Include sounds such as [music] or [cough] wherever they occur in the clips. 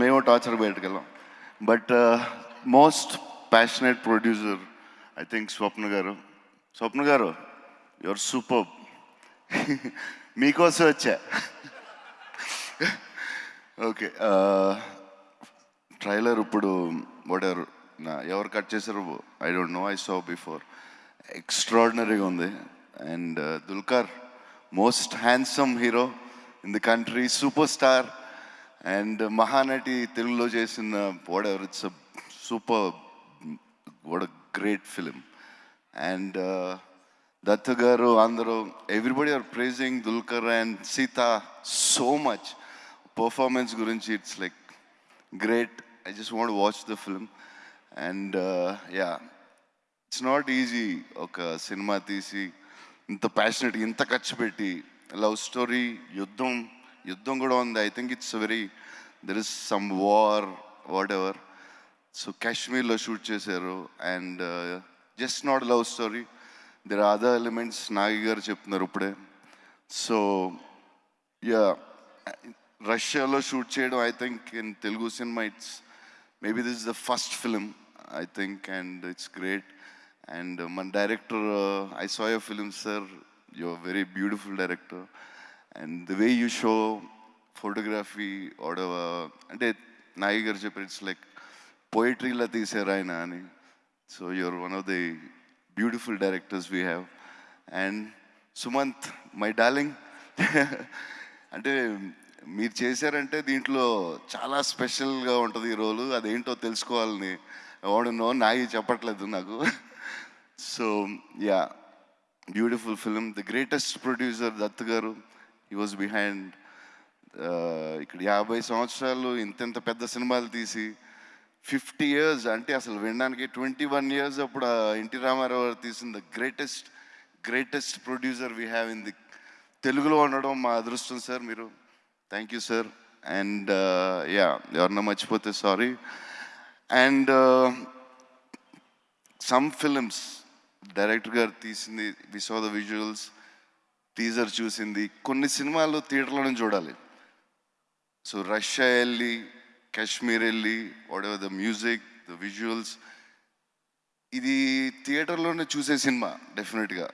మేము torture బయటకెళ్ళాం. But uh, most passionate producer I think Swapna గారు. స్వప్న గారు యువర్ సూపర్. [laughs] మీకోసం వచ్చా? [laughs] ఓకే uh, ట్రైలర్ ఇప్పుడు వాడెవరు నా ఎవరు కట్ చేశారు? I don't know I saw before. ఎక్స్ట్రాడినరీగా ఉంది. And uh, Dulquer most handsome hero in the country super star. And Mahanati తెలుగులో చేసిన whatever it's super what great film and Dutt గారు అందరూ everybody are praising Dulquer and Sita so much performance గురించి it's like great I just want watch the film and ya it's not easy ఒక సినిమా తీసి ఇంత passionate ఇంత ఖర్చు పెట్టి లవ్ స్టోరీ యుద్ధం యుద్ధం కూడా ఉంది I think it's very there is some war whatever so కాశ్మీర్లో షూట్ చేశారు and just not love story there are other elements Nagi గారు చెప్తున్నారు ఇప్పుడే సో యా రష్యాలో షూట్ చేయడం I think in Telugu cinema it's maybe this is the first film I think and it's great and మన director I saw your film sir you very beautiful director and the way you show photography ఆడవ అంటే నాగి గారు చెప్పారు it's like పోయిటరీలా తీశారు ఆయన అని. So your one of the beautiful directors we have and Sumanth my darling అంటే మీరు చేశారంటే దీంట్లో చాలా స్పెషల్గా ఉంటుంది ఈ రోలు అదేంటో తెలుసుకోవాలని ఎవడనో నాయి చెప్పట్లేదు నాకు. So ya beautiful film the greatest producer Dutt గారు. హీ వాజ్ బిహైండ్ ఇక్కడ యాభై సంవత్సరాలు ఇంతెంత పెద్ద సినిమాలు తీసి ఫిఫ్టీ ఇయర్స్ అంటే అసలు వినడానికి ట్వంటీ వన్ ఇయర్స్ అప్పుడు ఆ ఎన్టీ రామారావు గారు తీసిన the greatest greatest producer we have in the తెలుగులో ఉండడం మా అదృష్టం సార్ మీరు. Thank you sir and ya ఎవరన్నా మర్చిపోతే sorry and some films director గారు తీసింది we saw the visuals teaser చూసింది. కొన్ని సినిమాలు థియేటర్లోనే చూడాలి. సో రష్యా వెళ్ళి కాశ్మీర్ వెళ్ళి whatever the music the visuals ఇది థియేటర్లోనే చూసే సినిమా డెఫినెట్గా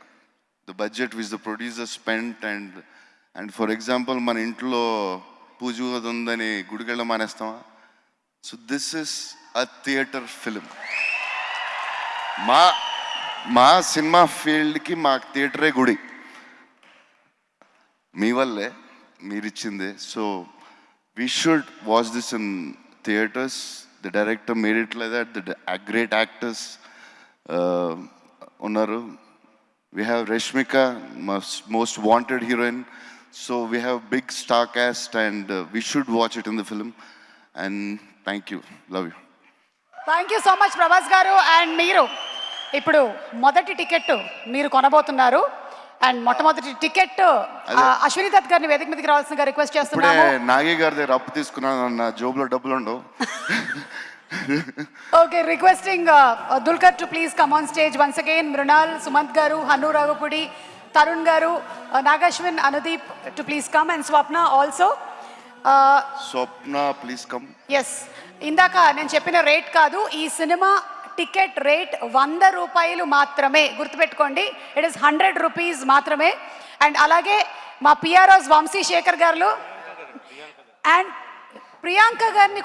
the budget was the producer spent and and for example మన ఇంట్లో పూజ ఉందని గుడికెళ్ళ మానేస్తామా? So this is a theatre film మా మా సినిమా ఫీల్డ్కి మా థియేటరే గుడి. మీ వల్లే మీరు ఇచ్చిందే so we should watch this in theatres the director made it like that the great actors ఉన్నారు. We have Rashmika most wanted heroine so we have big star cast and we should watch it in the film and thank you love you thank you so much Prabhas గారు. And మీరు ఇప్పుడు మొదటి ticket మీరు కొనబోతున్నారు. And మొట్టమొదటి ticket Ashwini Dutt గారిని వేదిక మీదకి రావాల్సిందిగా రిక్వెస్ట్ చేస్తున్నాము. నాగి గారి దగ్గర అప్పు తీసుకున్నాను నా జోబులో డబ్బులు ఉండవు okay requesting Dulquer to please come on stage once again Mrunal Sumanth గారు హను రాఘపుడి తరుణ్ గారు Nag Ashwin Anudeep to please come and Swapna also Swapna please come yes ఇందాక నేను చెప్పిన రేట్ కాదు ఈ సినిమా టికెట్ రేట్ వంద రూపాయలు మాత్రమే. గుర్తుపెట్టుకోండి ఇట్ ఇస్ హండ్రెడ్ రూపీస్ మాత్రమే. అండ్ అలాగే మా పిఆర్ఓస్ వంశీ శేఖర్ గారు అండ్ ప్రియాంక గారిని కూడా